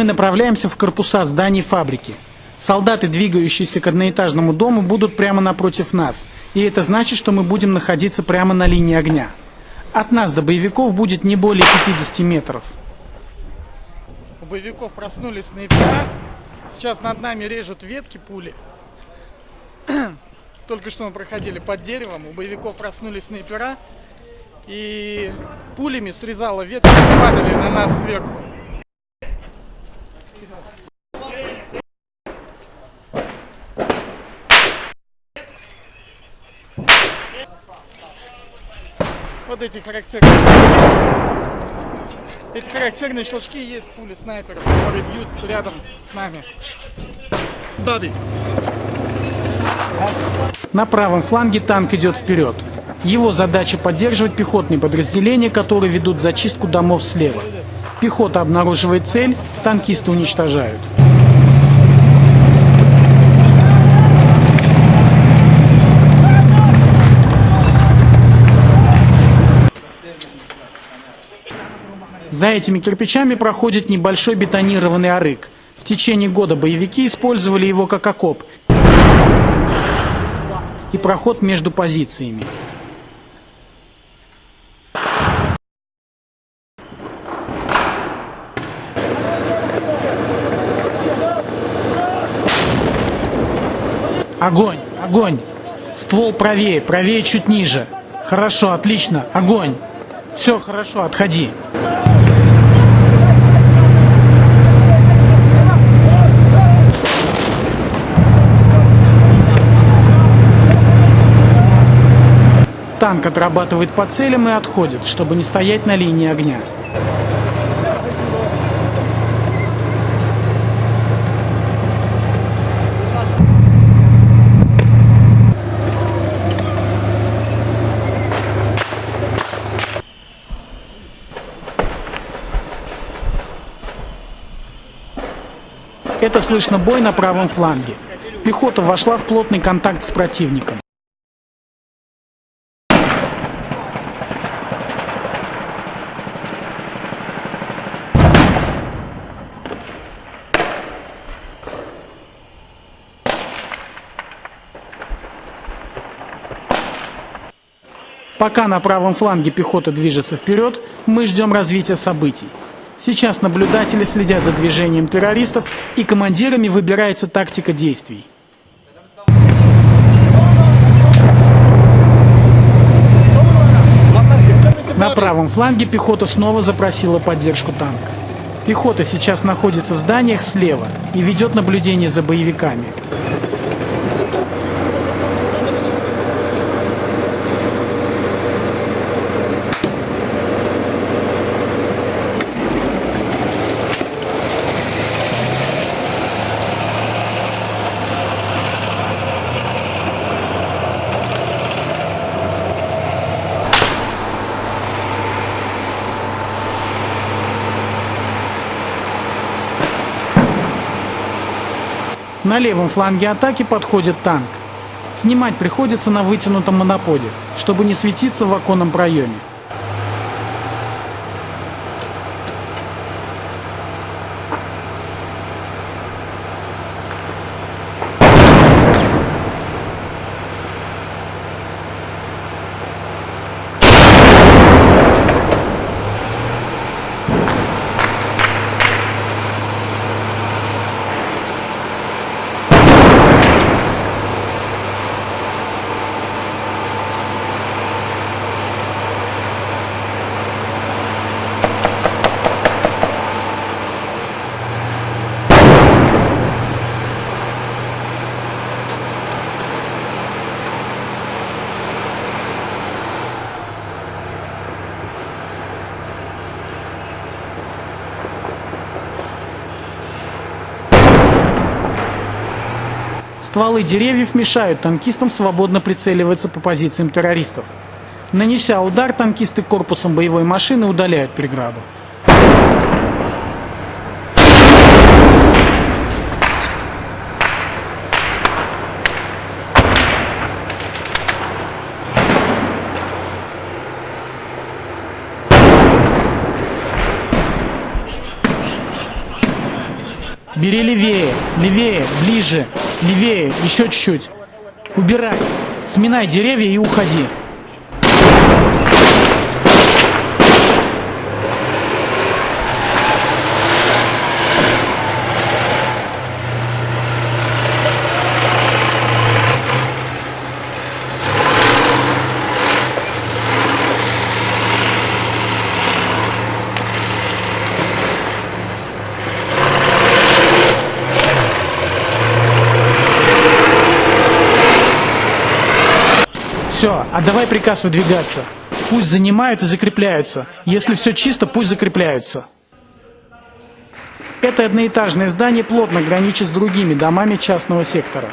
Мы направляемся в корпуса зданий фабрики. Солдаты, двигающиеся к одноэтажному дому, будут прямо напротив нас. И это значит, что мы будем находиться прямо на линии огня. От нас до боевиков будет не более 50 метров. У боевиков проснулись снайпера. Сейчас над нами режут ветки пули. Только что мы проходили под деревом. У боевиков проснулись снайпера. И пулями срезало ветки, падали на нас сверху. Вот эти характерные щелчки. Эти характерные щелчки есть пули снайперов, которые бьют рядом с нами. На правом фланге танк идет вперед. Его задача поддерживать пехотные подразделения, которые ведут зачистку домов слева. Пехота обнаруживает цель, танкисты уничтожают. За этими кирпичами проходит небольшой бетонированный арык. В течение года боевики использовали его как окоп и проход между позициями. Огонь! Огонь! Ствол правее, правее чуть ниже. Хорошо, отлично, огонь! Все хорошо, отходи. Танк отрабатывает по целям и отходит, чтобы не стоять на линии огня. Это слышно бой на правом фланге. Пехота вошла в плотный контакт с противником. Пока на правом фланге пехота движется вперед, мы ждем развития событий. Сейчас наблюдатели следят за движением террористов и командирами выбирается тактика действий. На правом фланге пехота снова запросила поддержку танка. Пехота сейчас находится в зданиях слева и ведет наблюдение за боевиками. На левом фланге атаки подходит танк. Снимать приходится на вытянутом монополе, чтобы не светиться в оконном проеме. Стволы деревьев мешают танкистам свободно прицеливаться по позициям террористов. Нанеся удар, танкисты корпусом боевой машины удаляют преграду. Бери левее, левее, ближе, левее, еще чуть-чуть. Убирай. Сминай деревья и уходи. Все, отдавай приказ выдвигаться. Пусть занимают и закрепляются. Если все чисто, пусть закрепляются. Это одноэтажное здание плотно граничит с другими домами частного сектора.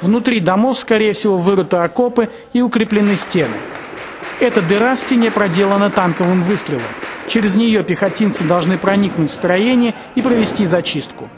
Внутри домов, скорее всего, вырыты окопы и укреплены стены. Эта дыра в стене проделана танковым выстрелом. Через нее пехотинцы должны проникнуть в строение и провести зачистку.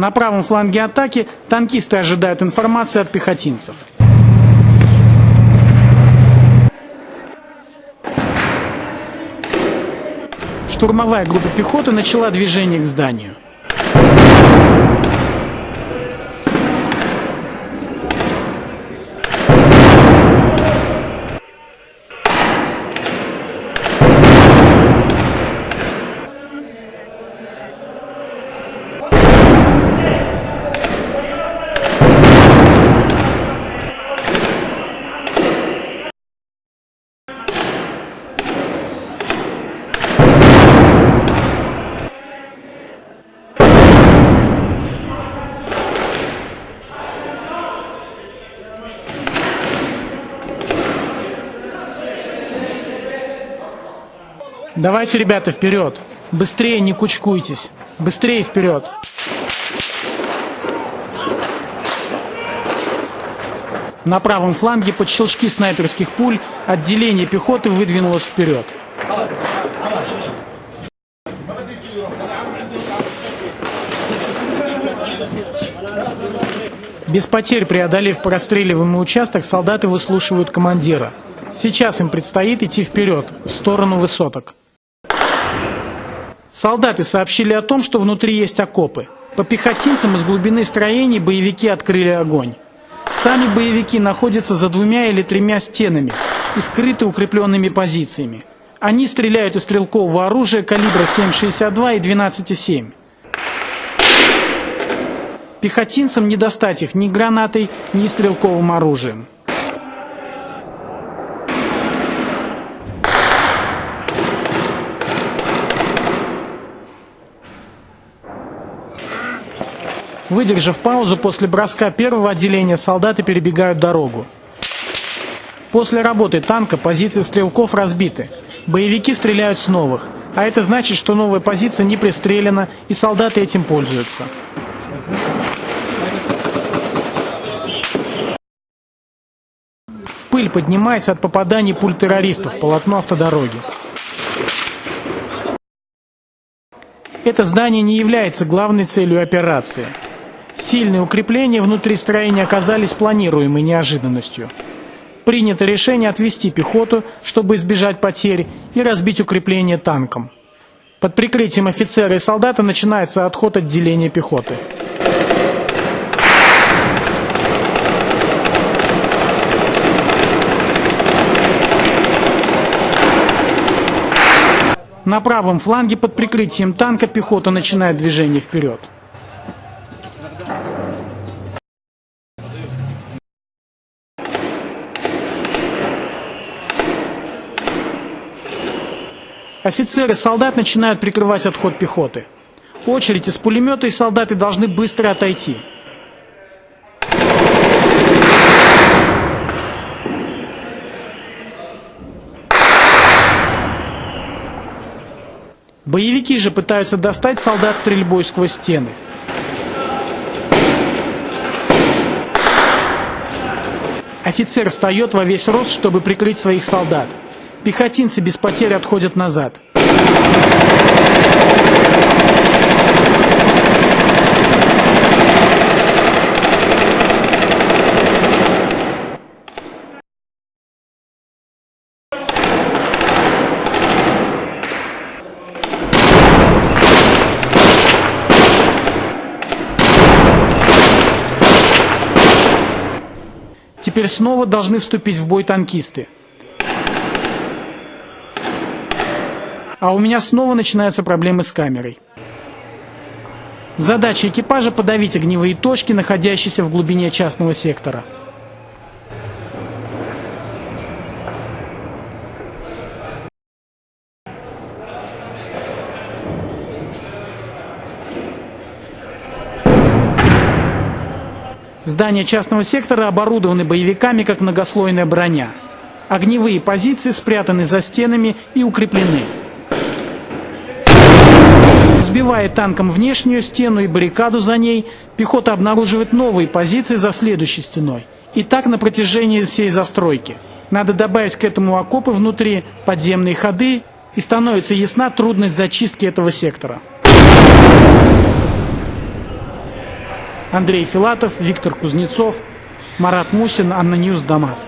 На правом фланге атаки танкисты ожидают информации от пехотинцев. Штурмовая группа пехоты начала движение к зданию. Давайте, ребята, вперед. Быстрее не кучкуйтесь. Быстрее вперед. На правом фланге под щелчки снайперских пуль отделение пехоты выдвинулось вперед. Без потерь преодолев простреливаемый участок, солдаты выслушивают командира. Сейчас им предстоит идти вперед, в сторону высоток. Солдаты сообщили о том, что внутри есть окопы. По пехотинцам из глубины строений боевики открыли огонь. Сами боевики находятся за двумя или тремя стенами и скрыты укрепленными позициями. Они стреляют из стрелкового оружия калибра 7,62 и 12,7. Пехотинцам не достать их ни гранатой, ни стрелковым оружием. Выдержав паузу после броска первого отделения, солдаты перебегают дорогу. После работы танка позиции стрелков разбиты. Боевики стреляют с новых, а это значит, что новая позиция не пристрелена, и солдаты этим пользуются. Пыль поднимается от попаданий пуль террористов в полотно автодороги. Это здание не является главной целью операции – Сильные укрепления внутри строения оказались планируемой неожиданностью. Принято решение отвести пехоту, чтобы избежать потерь, и разбить укрепление танком. Под прикрытием офицера и солдата начинается отход отделения пехоты. На правом фланге под прикрытием танка пехота начинает движение вперед. Офицеры солдат начинают прикрывать отход пехоты. Очередь из пулемета и солдаты должны быстро отойти. Боевики же пытаются достать солдат стрельбой сквозь стены. Офицер встает во весь рост, чтобы прикрыть своих солдат. Пехотинцы без потерь отходят назад. Теперь снова должны вступить в бой танкисты. А у меня снова начинаются проблемы с камерой. Задача экипажа подавить огневые точки, находящиеся в глубине частного сектора. Здания частного сектора оборудованы боевиками, как многослойная броня. Огневые позиции спрятаны за стенами и укреплены. Сбивая танком внешнюю стену и баррикаду за ней, пехота обнаруживает новые позиции за следующей стеной. И так на протяжении всей застройки. Надо добавить к этому окопы внутри, подземные ходы, и становится ясна трудность зачистки этого сектора. Андрей Филатов, Виктор Кузнецов, Марат Мусин, ANNA News, Дамаск.